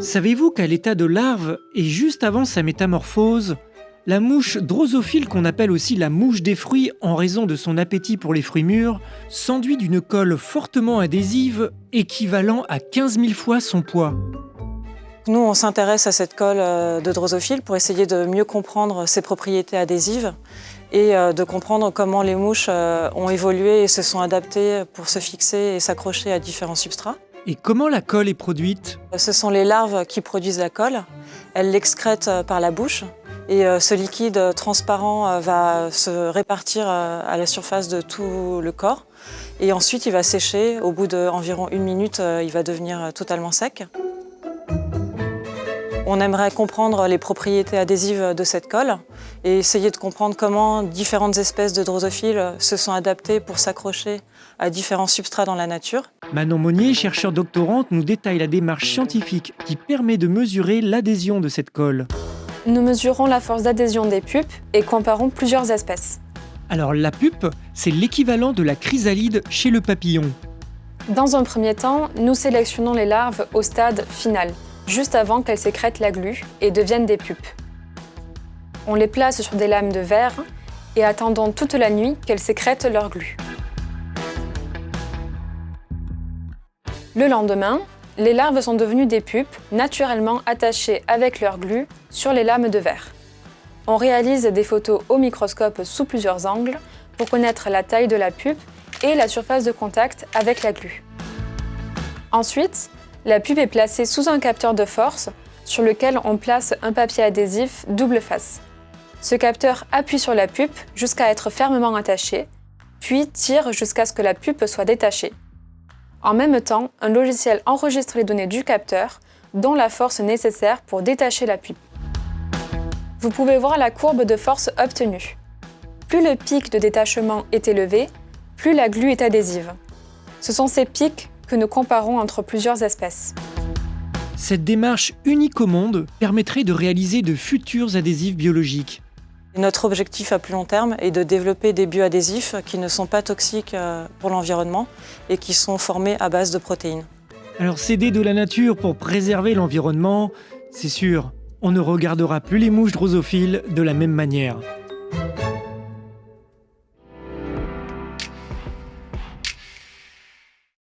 Savez-vous qu'à l'état de larve et juste avant sa métamorphose, la mouche drosophile qu'on appelle aussi la mouche des fruits en raison de son appétit pour les fruits mûrs s'enduit d'une colle fortement adhésive équivalent à 15 000 fois son poids? Nous, on s'intéresse à cette colle euh, de drosophile pour essayer de mieux comprendre ses propriétés adhésives et euh, de comprendre comment les mouches euh, ont évolué et se sont adaptées pour se fixer et s'accrocher à différents substrats. Et comment la colle est produite? Ce sont les larves qui produisent la colle. Elles l'excrètent par la bouche et ce liquide transparent va se répartir à la surface de tout le corps. Et ensuite, il va sécher. Au bout d'environ une minute, il va devenir totalement sec. On aimerait comprendre les propriétés adhésives de cette colle et essayer de comprendre comment différentes espèces de drosophiles se sont adaptées pour s'accrocher à différents substrats dans la nature. Manon Monnier, chercheure doctorante, nous détaille la démarche scientifique qui permet de mesurer l'adhésion de cette colle. Nous mesurons la force d'adhésion des pupes et comparons plusieurs espèces. Alors la pupe, c'est l'équivalent de la chrysalide chez le papillon. Dans un premier temps, nous sélectionnons les larves au stade final, juste avant qu'elles sécrètent la glu et deviennent des pupes. On les place sur des lames de verre et attendons toute la nuit qu'elles sécrètent leur glu. Le lendemain, les larves sont devenues des pupes, naturellement attachées avec leur glu sur les lames de verre. On réalise des photos au microscope sous plusieurs angles pour connaître la taille de la pupe et la surface de contact avec la glu. Ensuite, la pupe est placée sous un capteur de force sur lequel on place un papier adhésif double face. Ce capteur appuie sur la pupe jusqu'à être fermement attaché, puis tire jusqu'à ce que la pupe soit détachée. En même temps, un logiciel enregistre les données du capteur, dont la force nécessaire pour détacher la pupe. Vous pouvez voir la courbe de force obtenue. Plus le pic de détachement est élevé, plus la glu est adhésive. Ce sont ces pics que nous comparons entre plusieurs espèces. Cette démarche unique au monde permettrait de réaliser de futurs adhésifs biologiques. Notre objectif à plus long terme est de développer des bioadhésifs qui ne sont pas toxiques euh, pour l'environnement et qui sont formés à base de protéines. Alors s'aider de la nature pour préserver l'environnement, c'est sûr, on ne regardera plus les mouches drosophiles de la même manière.